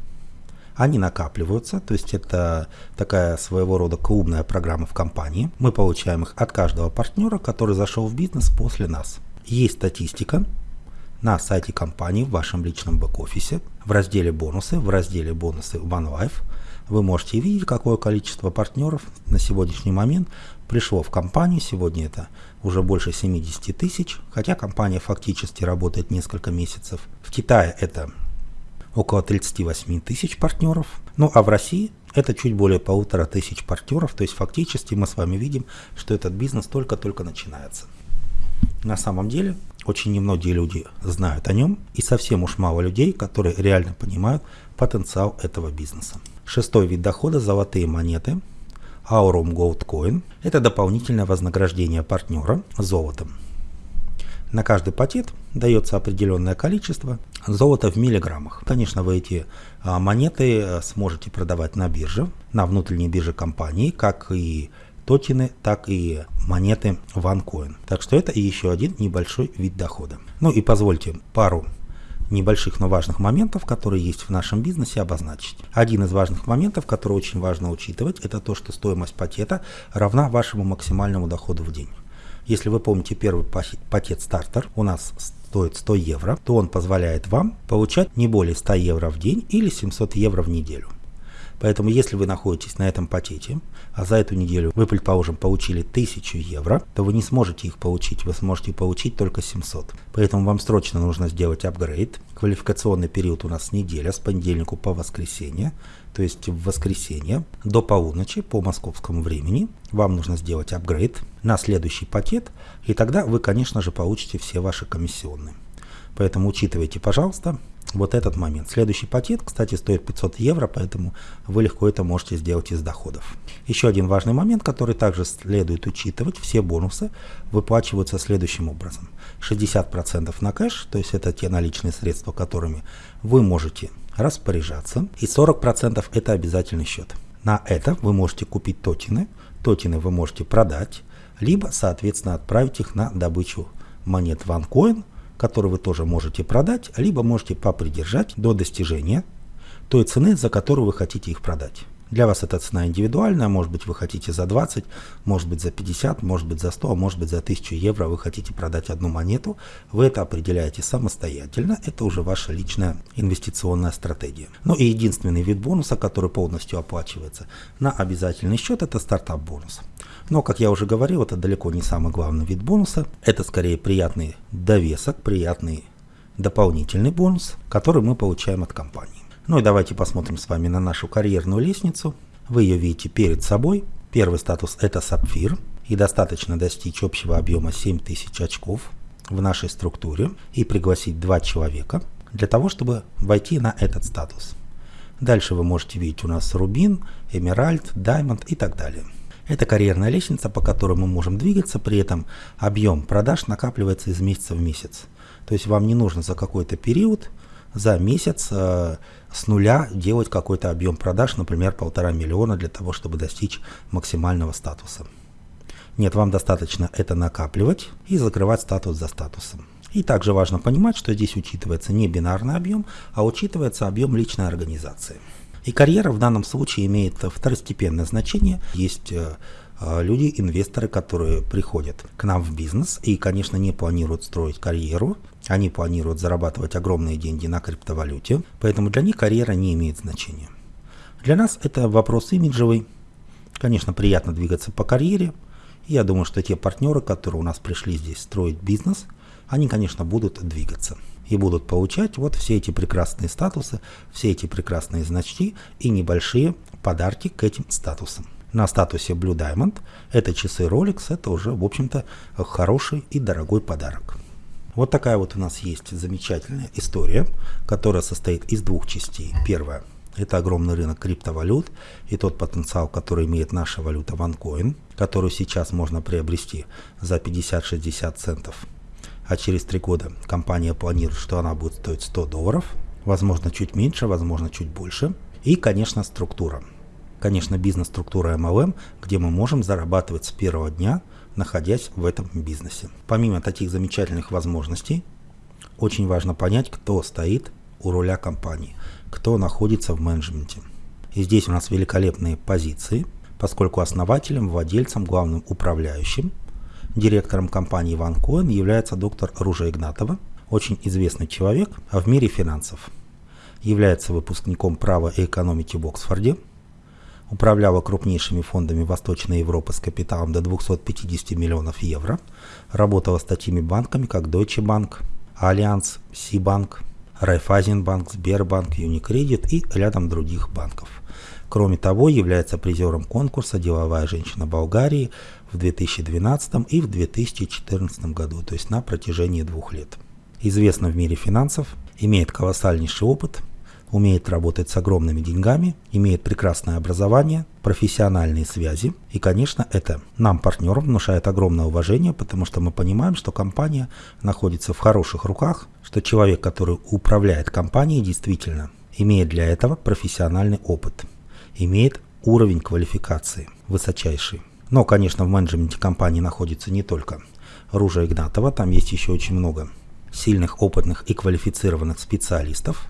Они накапливаются, то есть это такая своего рода клубная программа в компании. Мы получаем их от каждого партнера, который зашел в бизнес после нас. Есть статистика, на сайте компании в вашем личном бэк-офисе в разделе бонусы, в разделе бонусы OneLife вы можете видеть, какое количество партнеров на сегодняшний момент пришло в компанию. Сегодня это уже больше 70 тысяч, хотя компания фактически работает несколько месяцев. В Китае это около 38 тысяч партнеров. Ну а в России это чуть более полутора тысяч партнеров. То есть фактически мы с вами видим, что этот бизнес только-только начинается. На самом деле очень немногие люди знают о нем и совсем уж мало людей, которые реально понимают потенциал этого бизнеса. Шестой вид дохода – золотые монеты. Aurum Gold Coin – это дополнительное вознаграждение партнера золотом. На каждый пакет дается определенное количество золота в миллиграммах. Конечно, вы эти а, монеты э, сможете продавать на бирже, на внутренней бирже компании, как и токены, так и монеты OneCoin. Так что это еще один небольшой вид дохода. Ну и позвольте пару небольших, но важных моментов, которые есть в нашем бизнесе, обозначить. Один из важных моментов, который очень важно учитывать, это то, что стоимость пакета равна вашему максимальному доходу в день. Если вы помните первый пакет стартер у нас стоит 100 евро, то он позволяет вам получать не более 100 евро в день или 700 евро в неделю. Поэтому если вы находитесь на этом пакете, а за эту неделю вы, предположим, получили 1000 евро, то вы не сможете их получить, вы сможете получить только 700. Поэтому вам срочно нужно сделать апгрейд. Квалификационный период у нас неделя с понедельника по воскресенье, то есть в воскресенье до полуночи по московскому времени вам нужно сделать апгрейд на следующий пакет, и тогда вы, конечно же, получите все ваши комиссионные. Поэтому учитывайте, пожалуйста, вот этот момент. Следующий пакет, кстати, стоит 500 евро, поэтому вы легко это можете сделать из доходов. Еще один важный момент, который также следует учитывать. Все бонусы выплачиваются следующим образом. 60% на кэш, то есть это те наличные средства, которыми вы можете распоряжаться. И 40% это обязательный счет. На это вы можете купить токены. Токены вы можете продать, либо, соответственно, отправить их на добычу монет OneCoin – который вы тоже можете продать, либо можете попридержать до достижения той цены, за которую вы хотите их продать. Для вас эта цена индивидуальная, может быть вы хотите за 20, может быть за 50, может быть за 100, а может быть за 1000 евро вы хотите продать одну монету. Вы это определяете самостоятельно, это уже ваша личная инвестиционная стратегия. Ну и единственный вид бонуса, который полностью оплачивается на обязательный счет, это стартап бонус. Но, как я уже говорил, это далеко не самый главный вид бонуса. Это скорее приятный довесок, приятный дополнительный бонус, который мы получаем от компании. Ну и давайте посмотрим с вами на нашу карьерную лестницу. Вы ее видите перед собой. Первый статус это сапфир. И достаточно достичь общего объема 7000 очков в нашей структуре и пригласить два человека для того, чтобы войти на этот статус. Дальше вы можете видеть у нас рубин, эмеральд, даймонд и так далее. Это карьерная лестница, по которой мы можем двигаться, при этом объем продаж накапливается из месяца в месяц. То есть вам не нужно за какой-то период, за месяц э, с нуля делать какой-то объем продаж, например, полтора миллиона для того, чтобы достичь максимального статуса. Нет, вам достаточно это накапливать и закрывать статус за статусом. И также важно понимать, что здесь учитывается не бинарный объем, а учитывается объем личной организации. И карьера в данном случае имеет второстепенное значение. Есть э, э, люди, инвесторы, которые приходят к нам в бизнес и, конечно, не планируют строить карьеру, они планируют зарабатывать огромные деньги на криптовалюте, поэтому для них карьера не имеет значения. Для нас это вопрос имиджевый. Конечно, приятно двигаться по карьере. я думаю, что те партнеры, которые у нас пришли здесь строить бизнес, они, конечно, будут двигаться и будут получать вот все эти прекрасные статусы, все эти прекрасные значки и небольшие подарки к этим статусам. На статусе Blue Diamond это часы Rolex, это уже, в общем-то, хороший и дорогой подарок. Вот такая вот у нас есть замечательная история, которая состоит из двух частей. Первая – это огромный рынок криптовалют и тот потенциал, который имеет наша валюта OneCoin, которую сейчас можно приобрести за 50-60 центов а через три года компания планирует, что она будет стоить 100 долларов, возможно чуть меньше, возможно чуть больше. И, конечно, структура. Конечно, бизнес-структура MLM, где мы можем зарабатывать с первого дня, находясь в этом бизнесе. Помимо таких замечательных возможностей, очень важно понять, кто стоит у руля компании, кто находится в менеджменте. И здесь у нас великолепные позиции, поскольку основателем, владельцем, главным управляющим – Директором компании OneCoin является доктор Ружа Игнатова, очень известный человек в мире финансов. Является выпускником права и экономики в Оксфорде, управляла крупнейшими фондами Восточной Европы с капиталом до 250 миллионов евро, работала с такими банками, как Deutsche Bank, Allianz, Сибанк, Райфайзенбанк, Сбербанк, Юникредит и рядом других банков. Кроме того, является призером конкурса «Деловая женщина Болгарии» в 2012 и в 2014 году, то есть на протяжении двух лет. Известна в мире финансов, имеет колоссальнейший опыт, умеет работать с огромными деньгами, имеет прекрасное образование, профессиональные связи. И, конечно, это нам, партнерам, внушает огромное уважение, потому что мы понимаем, что компания находится в хороших руках, что человек, который управляет компанией, действительно имеет для этого профессиональный опыт, имеет уровень квалификации высочайший. Но, конечно, в менеджменте компании находится не только Ружа Игнатова, там есть еще очень много сильных, опытных и квалифицированных специалистов.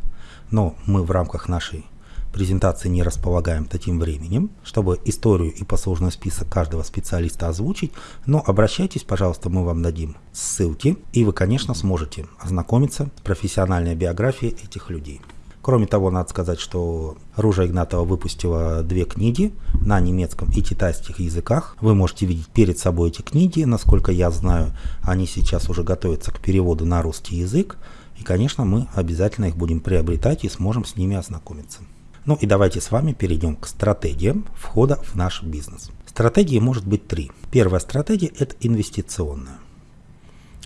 Но мы в рамках нашей презентации не располагаем таким временем, чтобы историю и послужной список каждого специалиста озвучить, но обращайтесь, пожалуйста, мы вам дадим ссылки, и вы, конечно, сможете ознакомиться с профессиональной биографией этих людей. Кроме того, надо сказать, что Ружа Игнатова выпустила две книги на немецком и китайских языках. Вы можете видеть перед собой эти книги. Насколько я знаю, они сейчас уже готовятся к переводу на русский язык. И, конечно, мы обязательно их будем приобретать и сможем с ними ознакомиться. Ну и давайте с вами перейдем к стратегиям входа в наш бизнес. Стратегии может быть три. Первая стратегия – это инвестиционная.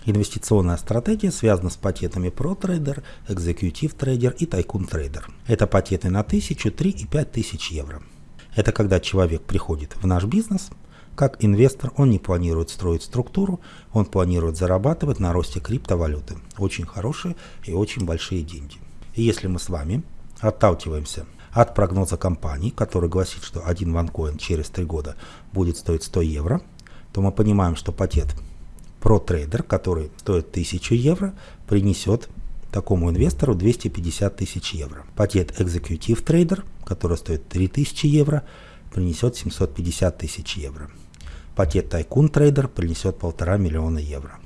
Инвестиционная стратегия связана с пакетами ProTrader, Executive Trader и Tycoon Trader. Это пакеты на 1000, 3 и 5000 евро. Это когда человек приходит в наш бизнес, как инвестор он не планирует строить структуру, он планирует зарабатывать на росте криптовалюты. Очень хорошие и очень большие деньги. И если мы с вами отталкиваемся от прогноза компании, который гласит, что один ванкоин через 3 года будет стоить 100 евро, то мы понимаем, что пакет ProTrader, который стоит 1000 евро, принесет такому инвестору 250 тысяч евро. Пакет Executive Trader, который стоит 3000 евро, принесет 750 тысяч евро. Пакет Tycoon Trader принесет полтора миллиона евро.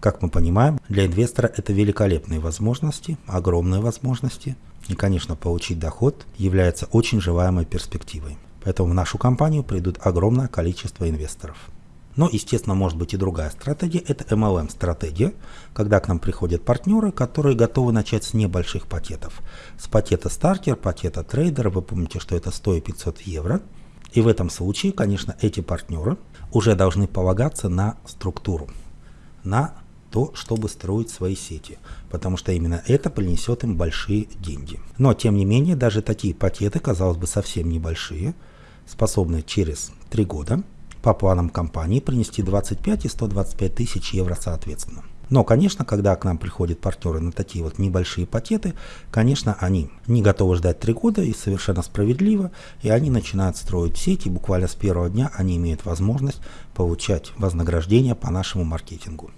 Как мы понимаем, для инвестора это великолепные возможности, огромные возможности. И, конечно, получить доход является очень желаемой перспективой. Поэтому в нашу компанию придут огромное количество инвесторов. Но, естественно, может быть и другая стратегия. Это MLM-стратегия, когда к нам приходят партнеры, которые готовы начать с небольших пакетов. С пакета стартер, пакета трейдера, вы помните, что это 100 и 500 евро. И в этом случае, конечно, эти партнеры уже должны полагаться на структуру, на то, чтобы строить свои сети, потому что именно это принесет им большие деньги. Но, тем не менее, даже такие пакеты, казалось бы, совсем небольшие, способны через 3 года по планам компании принести 25 и 125 тысяч евро соответственно. Но, конечно, когда к нам приходят партнеры на такие вот небольшие пакеты, конечно, они не готовы ждать три года и совершенно справедливо, и они начинают строить сеть, и буквально с первого дня они имеют возможность получать вознаграждение по нашему маркетингу.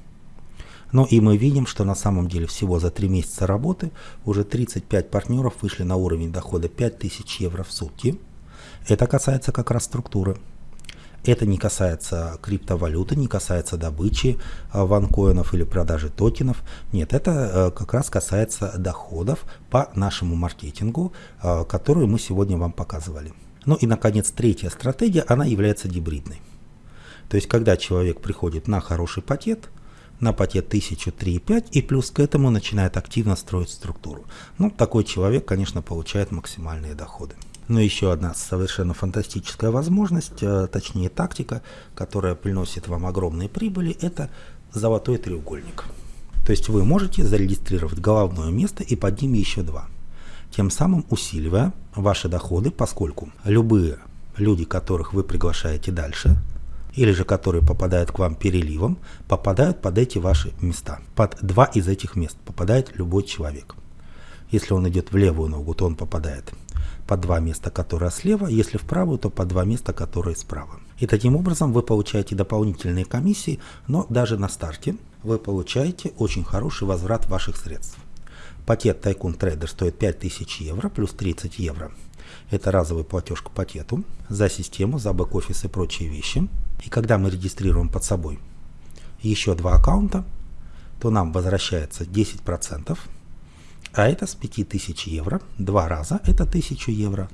Но и мы видим, что на самом деле всего за три месяца работы уже 35 партнеров вышли на уровень дохода 5000 евро в сутки. Это касается как раз структуры. Это не касается криптовалюты, не касается добычи а, ванкоинов или продажи токенов. Нет, это э, как раз касается доходов по нашему маркетингу, а, которую мы сегодня вам показывали. Ну и, наконец, третья стратегия, она является гибридной. То есть, когда человек приходит на хороший пакет, на пакет 1000, 3,5 и плюс к этому начинает активно строить структуру. Ну, такой человек, конечно, получает максимальные доходы. Но еще одна совершенно фантастическая возможность, э, точнее тактика, которая приносит вам огромные прибыли, это золотой треугольник. То есть вы можете зарегистрировать головное место и под ним еще два, тем самым усиливая ваши доходы, поскольку любые люди, которых вы приглашаете дальше, или же которые попадают к вам переливом, попадают под эти ваши места. Под два из этих мест попадает любой человек. Если он идет в левую ногу, то он попадает по два места, которые слева, если в правую, то по два места, которые справа. И таким образом вы получаете дополнительные комиссии, но даже на старте вы получаете очень хороший возврат ваших средств. Пакет Tycoon Trader стоит 5000 евро плюс 30 евро. Это разовый платеж к пакету за систему, за бэк-офис и прочие вещи. И когда мы регистрируем под собой еще два аккаунта, то нам возвращается 10% а это с 5000 евро, два раза это 1000 евро.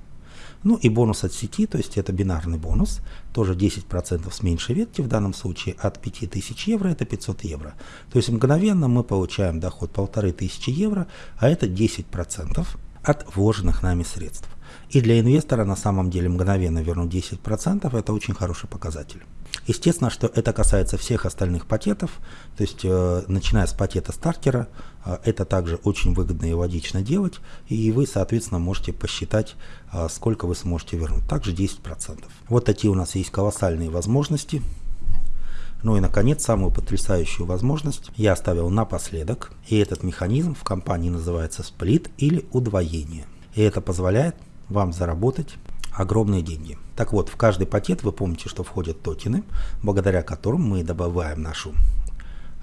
Ну и бонус от сети, то есть это бинарный бонус, тоже 10% с меньшей ветки, в данном случае от 5000 евро это 500 евро. То есть мгновенно мы получаем доход 1500 евро, а это 10% от вложенных нами средств. И для инвестора на самом деле мгновенно вернуть 10% это очень хороший показатель. Естественно, что это касается всех остальных пакетов, то есть э, начиная с пакета стартера, это также очень выгодно и логично делать, и вы, соответственно, можете посчитать, э, сколько вы сможете вернуть. Также 10%. Вот такие у нас есть колоссальные возможности. Ну и, наконец, самую потрясающую возможность я оставил напоследок, и этот механизм в компании называется сплит или удвоение. И это позволяет вам заработать огромные деньги. Так вот, в каждый пакет вы помните, что входят токены, благодаря которым мы добавляем нашу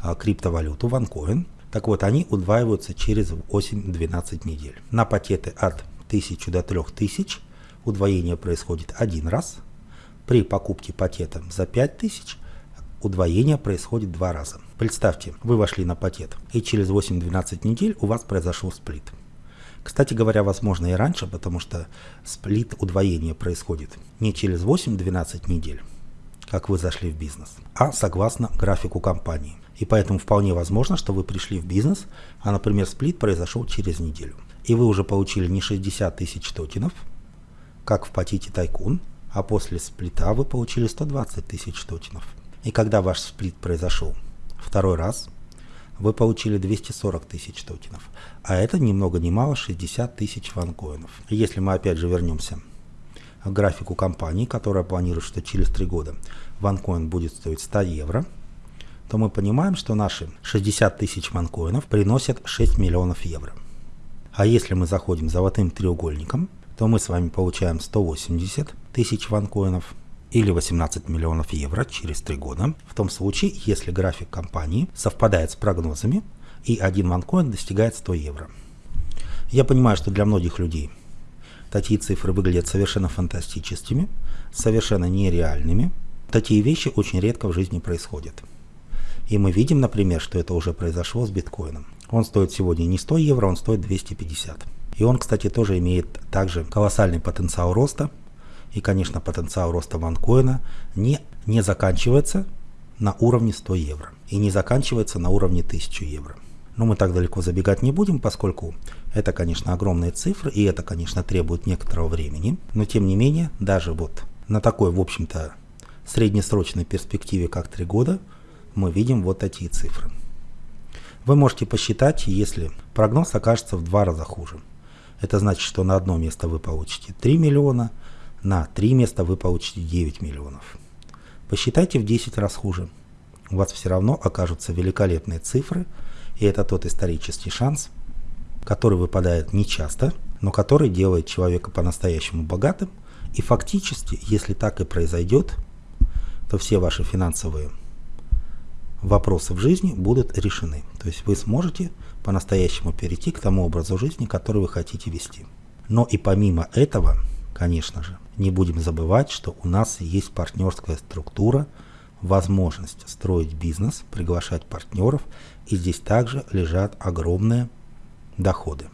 а, криптовалюту OneCoin. Так вот, они удваиваются через 8-12 недель. На пакеты от 1000 до 3000 удвоение происходит один раз. При покупке пакета за 5000 удвоение происходит два раза. Представьте, вы вошли на пакет, и через 8-12 недель у вас произошел сплит. Кстати говоря, возможно и раньше, потому что сплит удвоение происходит не через 8-12 недель, как вы зашли в бизнес, а согласно графику компании. И поэтому вполне возможно, что вы пришли в бизнес, а, например, сплит произошел через неделю. И вы уже получили не 60 тысяч токенов, как в пакете Тайкун, а после сплита вы получили 120 тысяч токенов. И когда ваш сплит произошел второй раз, вы получили 240 тысяч токенов. А это ни много ни мало 60 тысяч ванкоинов. Если мы опять же вернемся к графику компании, которая планирует, что через 3 года ванкоин будет стоить 100 евро, то мы понимаем, что наши 60 тысяч ванкоинов приносят 6 миллионов евро. А если мы заходим золотым треугольником, то мы с вами получаем 180 тысяч ванкоинов – или 18 миллионов евро через 3 года, в том случае, если график компании совпадает с прогнозами и один ванкоин достигает 100 евро. Я понимаю, что для многих людей такие цифры выглядят совершенно фантастическими, совершенно нереальными. Такие вещи очень редко в жизни происходят. И мы видим, например, что это уже произошло с биткоином. Он стоит сегодня не 100 евро, он стоит 250. И он, кстати, тоже имеет также колоссальный потенциал роста – и, конечно, потенциал роста ванкоина не, не заканчивается на уровне 100 евро и не заканчивается на уровне 1000 евро. Но мы так далеко забегать не будем, поскольку это, конечно, огромные цифры, и это, конечно, требует некоторого времени. Но, тем не менее, даже вот на такой, в общем-то, среднесрочной перспективе, как 3 года, мы видим вот такие цифры. Вы можете посчитать, если прогноз окажется в два раза хуже. Это значит, что на одно место вы получите 3 миллиона, на три места вы получите 9 миллионов. Посчитайте в 10 раз хуже. У вас все равно окажутся великолепные цифры, и это тот исторический шанс, который выпадает нечасто, но который делает человека по-настоящему богатым. И фактически, если так и произойдет, то все ваши финансовые вопросы в жизни будут решены. То есть вы сможете по-настоящему перейти к тому образу жизни, который вы хотите вести. Но и помимо этого, конечно же, не будем забывать, что у нас есть партнерская структура, возможность строить бизнес, приглашать партнеров, и здесь также лежат огромные доходы.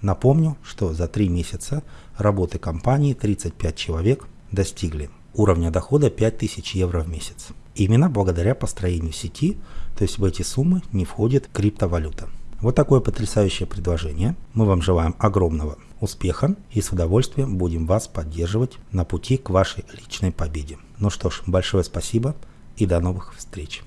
Напомню, что за три месяца работы компании 35 человек достигли уровня дохода 5000 евро в месяц. Именно благодаря построению сети, то есть в эти суммы не входит криптовалюта. Вот такое потрясающее предложение. Мы вам желаем огромного успеха и с удовольствием будем вас поддерживать на пути к вашей личной победе. Ну что ж, большое спасибо и до новых встреч.